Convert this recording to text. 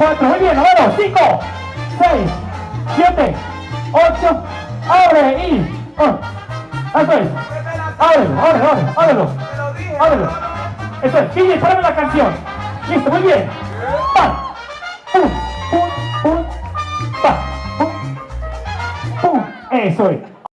4, muy bien, número 5, 6, 7, 8, abre y... Oh, eso es. Ábrelo, ábrelo, ábrelo, ábrelo. Eso es. Pille, párame la canción. Listo, muy bien. Pa. Pum, pum, pum. Pa. Pum. Pum. Eso es.